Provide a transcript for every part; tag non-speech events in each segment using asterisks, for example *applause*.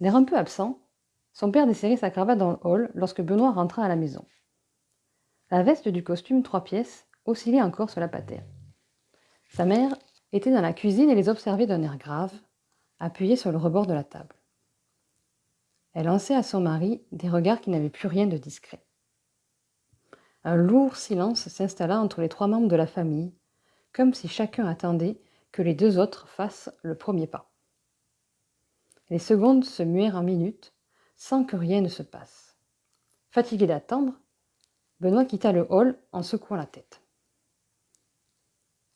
L'air un peu absent, son père desserrait sa cravate dans le hall lorsque Benoît rentra à la maison. La veste du costume trois pièces oscillait encore sur la patère. Sa mère était dans la cuisine et les observait d'un air grave, appuyée sur le rebord de la table. Elle lançait à son mari des regards qui n'avaient plus rien de discret. Un lourd silence s'installa entre les trois membres de la famille, comme si chacun attendait que les deux autres fassent le premier pas. Les secondes se muèrent en minutes, sans que rien ne se passe. Fatigué d'attendre, Benoît quitta le hall en secouant la tête.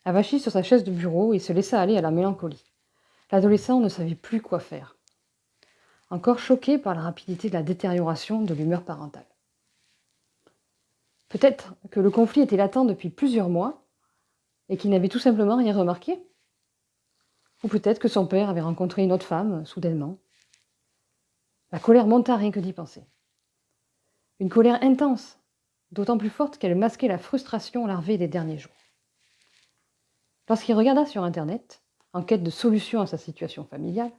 Avachi sur sa chaise de bureau, il se laissa aller à la mélancolie. L'adolescent ne savait plus quoi faire. Encore choqué par la rapidité de la détérioration de l'humeur parentale. Peut-être que le conflit était latent depuis plusieurs mois et qu'il n'avait tout simplement rien remarqué? Ou peut-être que son père avait rencontré une autre femme, soudainement. La colère monta rien que d'y penser. Une colère intense, d'autant plus forte qu'elle masquait la frustration larvée des derniers jours. Lorsqu'il regarda sur Internet, en quête de solutions à sa situation familiale,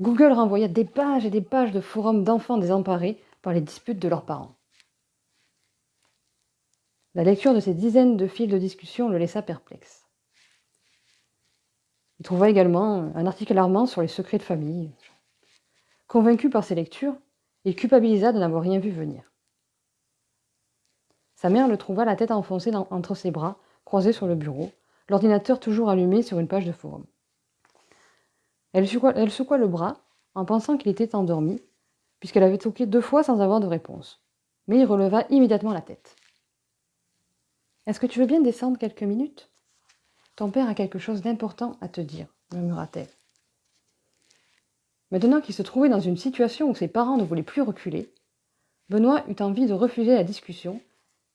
Google renvoya des pages et des pages de forums d'enfants désemparés par les disputes de leurs parents. La lecture de ces dizaines de fils de discussion le laissa perplexe. Il trouva également un article alarmant sur les secrets de famille. Convaincu par ces lectures, il culpabilisa de n'avoir rien vu venir. Sa mère le trouva la tête enfoncée entre ses bras, croisés sur le bureau, l'ordinateur toujours allumé sur une page de forum. Elle secoua, elle secoua le bras en pensant qu'il était endormi, puisqu'elle avait toqué deux fois sans avoir de réponse. Mais il releva immédiatement la tête. Est-ce que tu veux bien descendre quelques minutes? Ton père a quelque chose d'important à te dire, murmura-t-elle. Maintenant qu'il se trouvait dans une situation où ses parents ne voulaient plus reculer, Benoît eut envie de refuser la discussion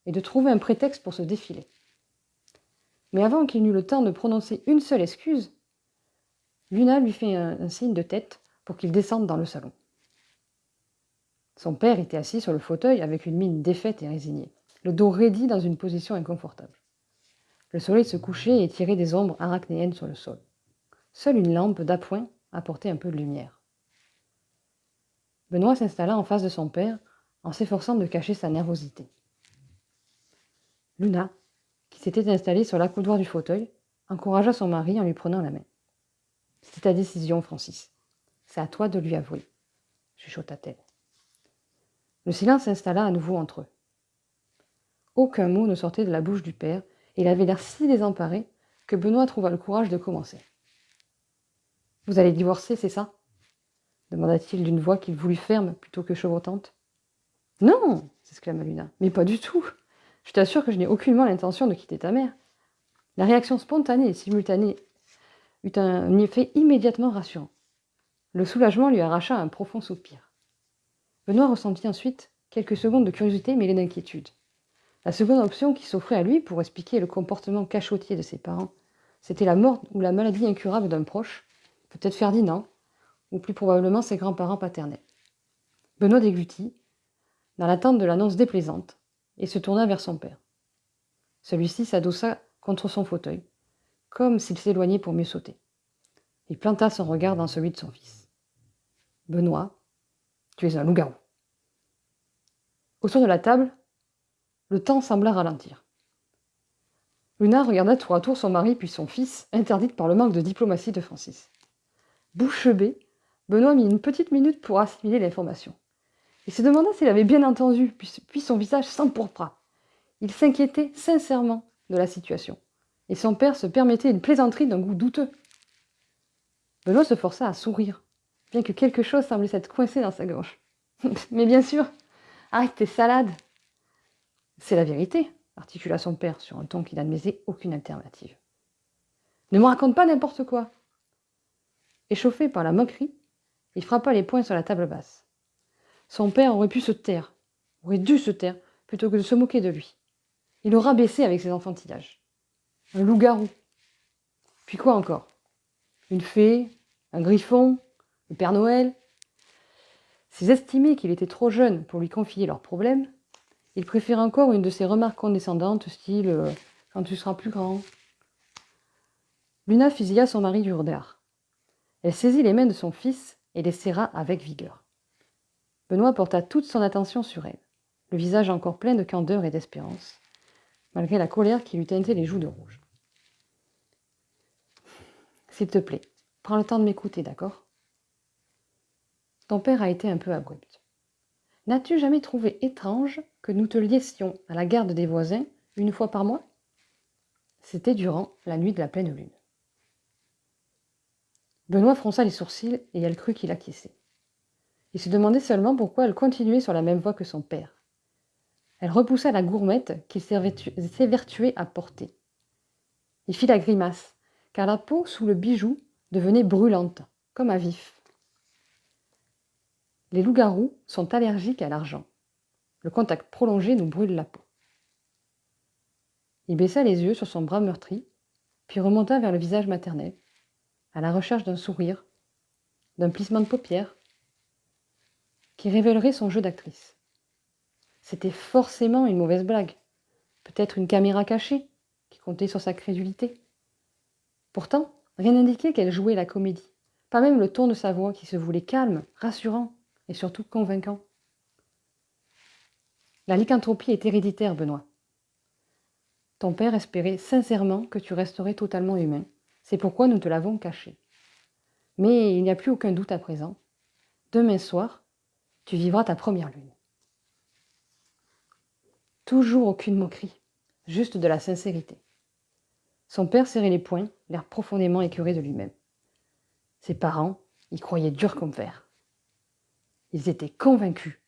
et de trouver un prétexte pour se défiler. Mais avant qu'il n'eût le temps de prononcer une seule excuse, Luna lui fit un, un signe de tête pour qu'il descende dans le salon. Son père était assis sur le fauteuil avec une mine défaite et résignée le dos raidi dans une position inconfortable. Le soleil se couchait et tirait des ombres arachnéennes sur le sol. Seule une lampe d'appoint apportait un peu de lumière. Benoît s'installa en face de son père en s'efforçant de cacher sa nervosité. Luna, qui s'était installée sur l'accoudoir du fauteuil, encouragea son mari en lui prenant la main. C'est ta décision, Francis. C'est à toi de lui avouer, chuchota-t-elle. Le silence s'installa à nouveau entre eux. Aucun mot ne sortait de la bouche du père, il avait l'air si désemparé que Benoît trouva le courage de commencer. Vous allez divorcer, c'est ça? demanda-t-il d'une voix qu'il voulut ferme plutôt que chevrotante. Non s'exclama Luna. Mais pas du tout Je t'assure que je n'ai aucunement l'intention de quitter ta mère. La réaction spontanée et simultanée eut un effet immédiatement rassurant. Le soulagement lui arracha un profond soupir. Benoît ressentit ensuite quelques secondes de curiosité mêlée d'inquiétude. La seconde option qui s'offrait à lui pour expliquer le comportement cachotier de ses parents, c'était la mort ou la maladie incurable d'un proche, peut-être Ferdinand, ou plus probablement ses grands-parents paternels. Benoît déglutit, dans l'attente de l'annonce déplaisante, et se tourna vers son père. Celui-ci s'adossa contre son fauteuil, comme s'il s'éloignait pour mieux sauter. Il planta son regard dans celui de son fils. Benoît, tu es un loup-garou. Autour de la table, le temps sembla ralentir. Luna regarda tour à tour son mari puis son fils, interdite par le manque de diplomatie de Francis. Bouche bée, Benoît mit une petite minute pour assimiler l'information. Il se demanda s'il avait bien entendu, puis son visage s'empourpra. Il s'inquiétait sincèrement de la situation, et son père se permettait une plaisanterie d'un goût douteux. Benoît se força à sourire, bien que quelque chose semblait s'être coincé dans sa gorge. *laughs* Mais bien sûr, arrête tes salades, c'est la vérité, articula son père sur un ton qui n'admettait aucune alternative. Ne me raconte pas n'importe quoi. Échauffé par la moquerie, il frappa les poings sur la table basse. Son père aurait pu se taire, aurait dû se taire, plutôt que de se moquer de lui. Il le rabaissait avec ses enfantillages. Un loup-garou. Puis quoi encore? Une fée Un griffon Le Père Noël? S'ils estimaient qu'il était trop jeune pour lui confier leurs problèmes, il préfère encore une de ses remarques condescendantes, style euh, Quand tu seras plus grand. Luna fusilla son mari du regard. Elle saisit les mains de son fils et les serra avec vigueur. Benoît porta toute son attention sur elle, le visage encore plein de candeur et d'espérance, malgré la colère qui lui teintait les joues de rouge. S'il te plaît, prends le temps de m'écouter, d'accord? Ton père a été un peu abrupt. N'as-tu jamais trouvé étrange que nous te liessions à la garde des voisins une fois par mois? C'était durant la nuit de la pleine lune. Benoît fronça les sourcils et elle crut qu'il acquiesçait. Il se demandait seulement pourquoi elle continuait sur la même voie que son père. Elle repoussa la gourmette qu'il s'évertuait à porter. Il fit la grimace, car la peau sous le bijou devenait brûlante, comme à vif. Les loups-garous sont allergiques à l'argent. Le contact prolongé nous brûle la peau. Il baissa les yeux sur son bras meurtri, puis remonta vers le visage maternel, à la recherche d'un sourire, d'un plissement de paupières, qui révélerait son jeu d'actrice. C'était forcément une mauvaise blague, peut-être une caméra cachée qui comptait sur sa crédulité. Pourtant, rien n'indiquait qu'elle jouait la comédie, pas même le ton de sa voix qui se voulait calme, rassurant et surtout convaincant. La lycanthropie est héréditaire, Benoît. Ton père espérait sincèrement que tu resterais totalement humain. C'est pourquoi nous te l'avons caché. Mais il n'y a plus aucun doute à présent. Demain soir, tu vivras ta première lune. Toujours aucune moquerie, juste de la sincérité. Son père serrait les poings, l'air profondément écœuré de lui-même. Ses parents y croyaient dur comme fer. Ils étaient convaincus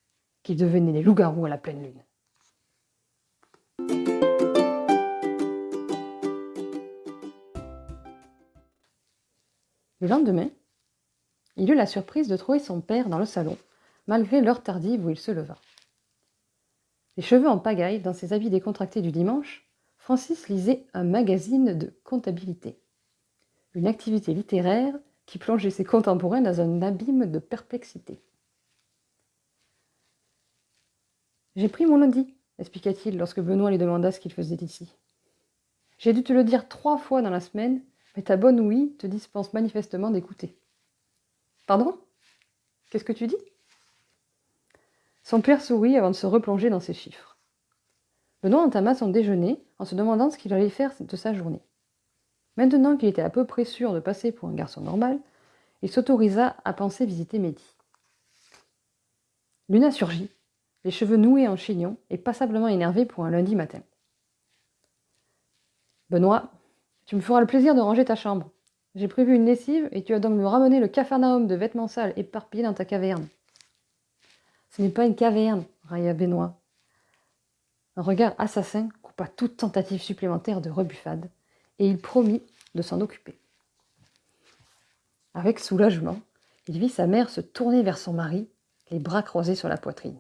qu'ils devenaient des loups-garous à la pleine lune. Le lendemain, il eut la surprise de trouver son père dans le salon, malgré l'heure tardive où il se leva. Les cheveux en pagaille, dans ses habits décontractés du dimanche, Francis lisait un magazine de comptabilité. Une activité littéraire qui plongeait ses contemporains dans un abîme de perplexité. J'ai pris mon Audi, expliqua-t-il lorsque Benoît lui demanda ce qu'il faisait ici. J'ai dû te le dire trois fois dans la semaine, mais ta bonne ouïe te dispense manifestement d'écouter. Pardon? Qu'est-ce que tu dis? Son père sourit avant de se replonger dans ses chiffres. Benoît entama son déjeuner en se demandant ce qu'il allait faire de sa journée. Maintenant qu'il était à peu près sûr de passer pour un garçon normal, il s'autorisa à penser visiter Mehdi. Luna surgit, les cheveux noués en chignon et passablement énervée pour un lundi matin. Benoît, tu me feras le plaisir de ranger ta chambre. J'ai prévu une lessive et tu vas donc me ramener le cafarnaum de vêtements sales éparpillés dans ta caverne. Ce n'est pas une caverne, railla Benoît. Un regard assassin coupa toute tentative supplémentaire de rebuffade, et il promit de s'en occuper. Avec soulagement, il vit sa mère se tourner vers son mari, les bras croisés sur la poitrine.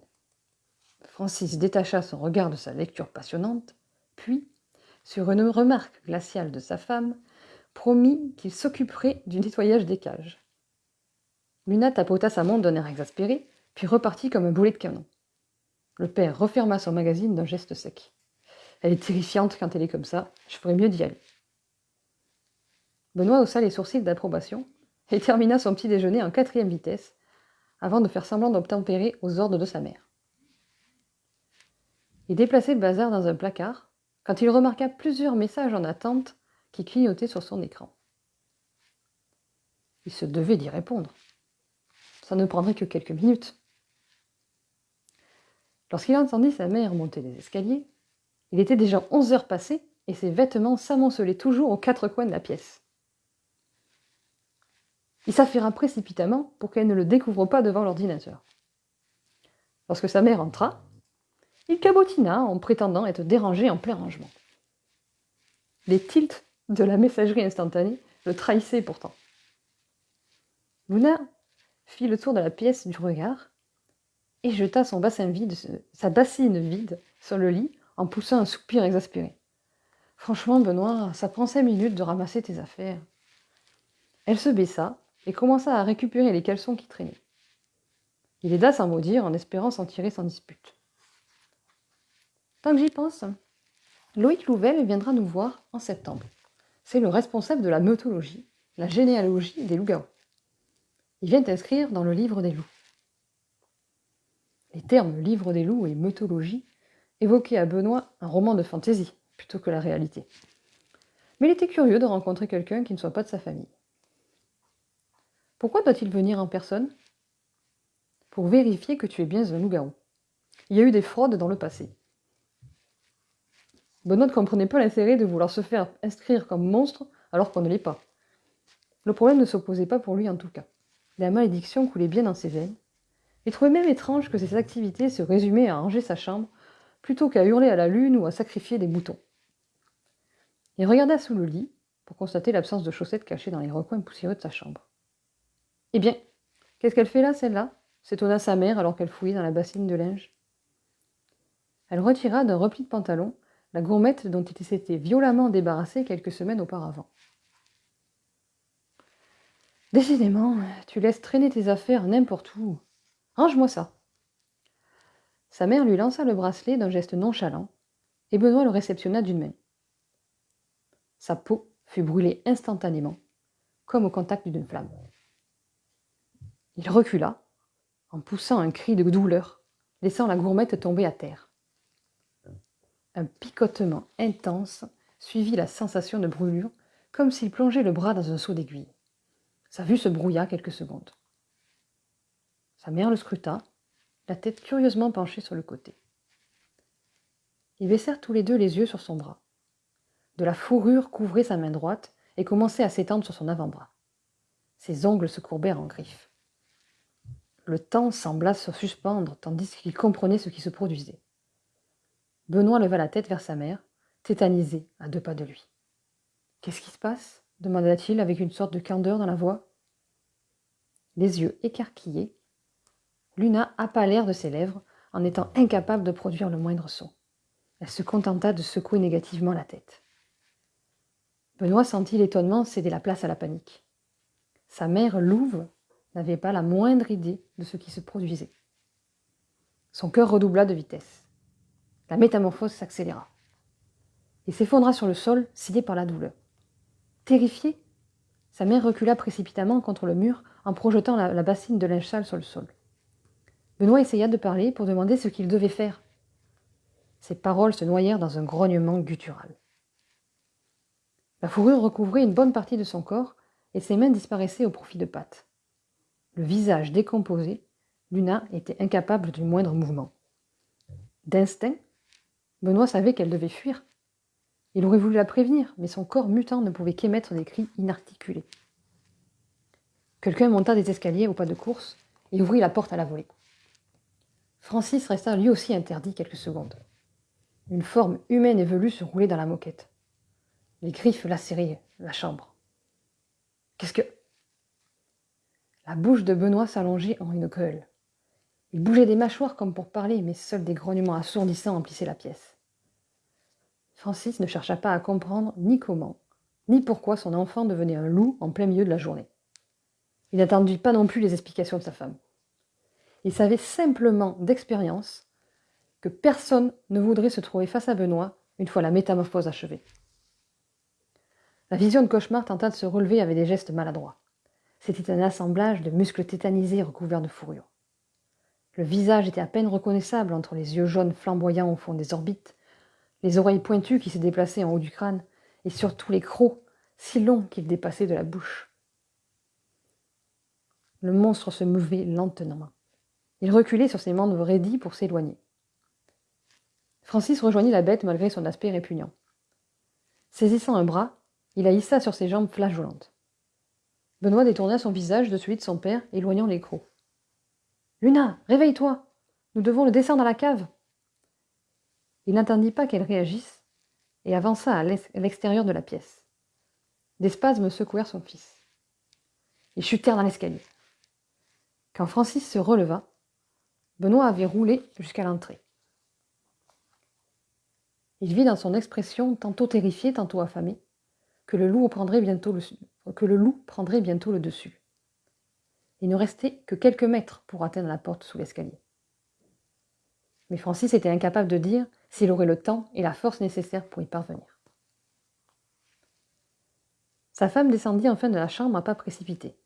Francis détacha son regard de sa lecture passionnante, puis, sur une remarque glaciale de sa femme, promit qu'il s'occuperait du nettoyage des cages. Luna tapota sa montre d'un air exaspéré, puis repartit comme un boulet de canon. Le père referma son magazine d'un geste sec. Elle est terrifiante quand elle est comme ça, je ferais mieux d'y aller. Benoît haussa les sourcils d'approbation et termina son petit déjeuner en quatrième vitesse, avant de faire semblant d'obtempérer aux ordres de sa mère. Il déplaçait le bazar dans un placard quand il remarqua plusieurs messages en attente qui clignotaient sur son écran. Il se devait d'y répondre. Ça ne prendrait que quelques minutes. Lorsqu'il entendit sa mère monter les escaliers, il était déjà onze heures passées et ses vêtements s'amoncelaient toujours aux quatre coins de la pièce. Il s'affaira précipitamment pour qu'elle ne le découvre pas devant l'ordinateur. Lorsque sa mère entra, il cabotina en prétendant être dérangé en plein rangement. Les tilts de la messagerie instantanée le trahissaient pourtant. Luna fit le tour de la pièce du regard et jeta son bassin vide, sa bassine vide sur le lit en poussant un soupir exaspéré. Franchement, Benoît, ça prend cinq minutes de ramasser tes affaires. Elle se baissa et commença à récupérer les caleçons qui traînaient. Il aida sans mot dire en espérant s'en tirer sans dispute. Tant que j'y pense, Loïc Louvel viendra nous voir en septembre. C'est le responsable de la mythologie, la généalogie des loups-garous. Il vient t'inscrire dans le livre des loups. Les termes livre des loups et mythologie évoquaient à Benoît un roman de fantaisie plutôt que la réalité. Mais il était curieux de rencontrer quelqu'un qui ne soit pas de sa famille. Pourquoi doit-il venir en personne? Pour vérifier que tu es bien un loup-garou. Il y a eu des fraudes dans le passé. Benoît ne comprenait pas l'intérêt de vouloir se faire inscrire comme monstre alors qu'on ne l'est pas. Le problème ne s'opposait pas pour lui en tout cas. La malédiction coulait bien dans ses veines. Il trouvait même étrange que ses activités se résumaient à ranger sa chambre plutôt qu'à hurler à la lune ou à sacrifier des moutons. Il regarda sous le lit pour constater l'absence de chaussettes cachées dans les recoins poussiéreux de sa chambre. Eh bien, qu'est-ce qu'elle fait là, celle-là? s'étonna sa mère alors qu'elle fouillait dans la bassine de linge. Elle retira d'un repli de pantalon la gourmette dont il s'était violemment débarrassé quelques semaines auparavant. Décidément, tu laisses traîner tes affaires n'importe où. Range-moi ça. Sa mère lui lança le bracelet d'un geste nonchalant, et Benoît le réceptionna d'une main. Sa peau fut brûlée instantanément, comme au contact d'une flamme. Il recula, en poussant un cri de douleur, laissant la gourmette tomber à terre. Un picotement intense suivit la sensation de brûlure, comme s'il plongeait le bras dans un seau d'aiguille. Sa vue se brouilla quelques secondes. Sa mère le scruta, la tête curieusement penchée sur le côté. Ils baissèrent tous les deux les yeux sur son bras. De la fourrure couvrait sa main droite et commençait à s'étendre sur son avant-bras. Ses ongles se courbèrent en griffes. Le temps sembla se suspendre tandis qu'il comprenait ce qui se produisait. Benoît leva la tête vers sa mère, tétanisé à deux pas de lui. Qu'est-ce qui se passe? demanda-t-il avec une sorte de candeur dans la voix. Les yeux écarquillés, Luna l'air de ses lèvres en étant incapable de produire le moindre son. Elle se contenta de secouer négativement la tête. Benoît sentit l'étonnement céder la place à la panique. Sa mère louve n'avait pas la moindre idée de ce qui se produisait. Son cœur redoubla de vitesse. La métamorphose s'accéléra. Il s'effondra sur le sol, scié par la douleur. Terrifiée, sa mère recula précipitamment contre le mur en projetant la, la bassine de linge sale sur le sol. Benoît essaya de parler pour demander ce qu'il devait faire. Ses paroles se noyèrent dans un grognement guttural. La fourrure recouvrait une bonne partie de son corps et ses mains disparaissaient au profit de pattes. Le visage décomposé, Luna était incapable du moindre mouvement. D'instinct, Benoît savait qu'elle devait fuir. Il aurait voulu la prévenir, mais son corps mutant ne pouvait qu'émettre des cris inarticulés. Quelqu'un monta des escaliers au pas de course et ouvrit la porte à la volée. Francis resta lui aussi interdit quelques secondes. Une forme humaine et velue se roulait dans la moquette. Les griffes lacéraient la chambre. Qu'est-ce que. La bouche de Benoît s'allongeait en une gueule. Il bougeait des mâchoires comme pour parler, mais seuls des grognements assourdissants emplissaient la pièce. Francis ne chercha pas à comprendre ni comment, ni pourquoi son enfant devenait un loup en plein milieu de la journée. Il n'attendit pas non plus les explications de sa femme. Il savait simplement d'expérience que personne ne voudrait se trouver face à Benoît une fois la métamorphose achevée. La vision de cauchemar tenta de se relever avec des gestes maladroits. C'était un assemblage de muscles tétanisés recouverts de fourrure. Le visage était à peine reconnaissable entre les yeux jaunes flamboyants au fond des orbites, les oreilles pointues qui se déplaçaient en haut du crâne, et surtout les crocs, si longs qu'ils dépassaient de la bouche. Le monstre se mouvait lentement. Il reculait sur ses membres raidis pour s'éloigner. Francis rejoignit la bête malgré son aspect répugnant. Saisissant un bras, il la sur ses jambes flageolantes. Benoît détourna son visage de celui de son père, éloignant les crocs. Luna, réveille-toi Nous devons le descendre à la cave Il n'attendit pas qu'elle réagisse et avança à l'extérieur de la pièce. Des spasmes secouèrent son fils. Ils chutèrent dans l'escalier. Quand Francis se releva, Benoît avait roulé jusqu'à l'entrée. Il vit dans son expression, tantôt terrifié, tantôt affamé, que le loup prendrait bientôt le, que le, loup prendrait bientôt le dessus. Il ne restait que quelques mètres pour atteindre la porte sous l'escalier. Mais Francis était incapable de dire s'il aurait le temps et la force nécessaires pour y parvenir. Sa femme descendit enfin de la chambre à pas précipités.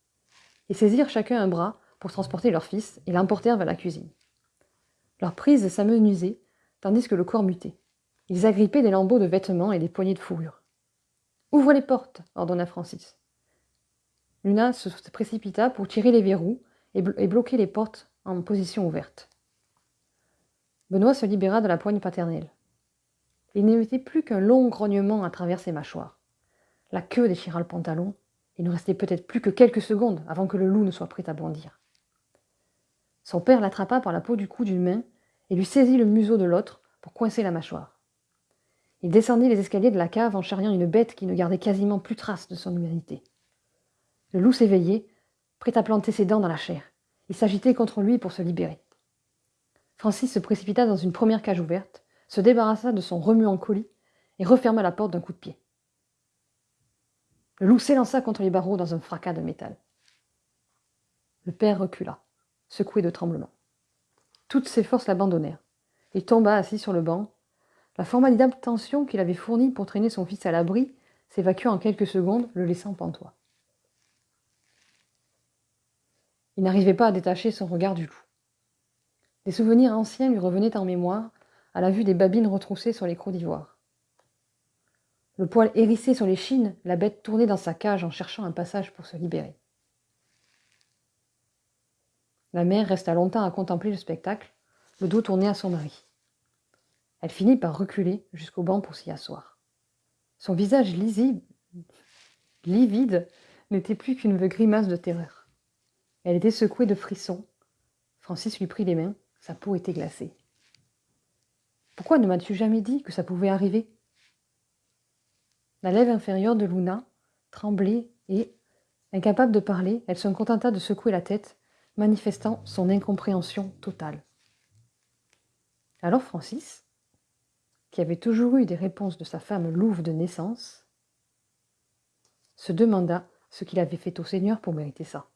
Ils saisirent chacun un bras pour transporter leur fils et l'emportèrent vers la cuisine. Leur prise s'amenuisait, tandis que le corps mutait. Ils agrippaient des lambeaux de vêtements et des poignées de fourrure. Ouvre les portes, ordonna Francis. Luna se précipita pour tirer les verrous et, bloquer les portes en position ouverte. Benoît se libéra de la poigne paternelle. Il n'émettait plus qu'un long grognement à travers ses mâchoires. La queue déchira le pantalon. Il ne restait peut-être plus que quelques secondes avant que le loup ne soit prêt à bondir. Son père l'attrapa par la peau du cou d'une main et lui saisit le museau de l'autre pour coincer la mâchoire. Il descendit les escaliers de la cave en charriant une bête qui ne gardait quasiment plus trace de son humanité. Le loup s'éveillait, prêt à planter ses dents dans la chair. Il s'agitait contre lui pour se libérer. Francis se précipita dans une première cage ouverte, se débarrassa de son remuant colis et referma la porte d'un coup de pied. Le loup s'élança contre les barreaux dans un fracas de métal. Le père recula, secoué de tremblements. Toutes ses forces l'abandonnèrent. Il tomba assis sur le banc. La formidable tension qu'il avait fournie pour traîner son fils à l'abri s'évacua en quelques secondes, le laissant pantois. Il n'arrivait pas à détacher son regard du loup. Des souvenirs anciens lui revenaient en mémoire à la vue des babines retroussées sur les crocs d'ivoire. Le poil hérissé sur les chines, la bête tournait dans sa cage en cherchant un passage pour se libérer. La mère resta longtemps à contempler le spectacle, le dos tourné à son mari. Elle finit par reculer jusqu'au banc pour s'y asseoir. Son visage lisible, livide, n'était plus qu'une grimace de terreur. Elle était secouée de frissons. Francis lui prit les mains, sa peau était glacée. Pourquoi ne m'as-tu jamais dit que ça pouvait arriver? La lèvre inférieure de Luna tremblait et, incapable de parler, elle se contenta de secouer la tête manifestant son incompréhension totale. Alors Francis, qui avait toujours eu des réponses de sa femme louve de naissance, se demanda ce qu'il avait fait au Seigneur pour mériter ça.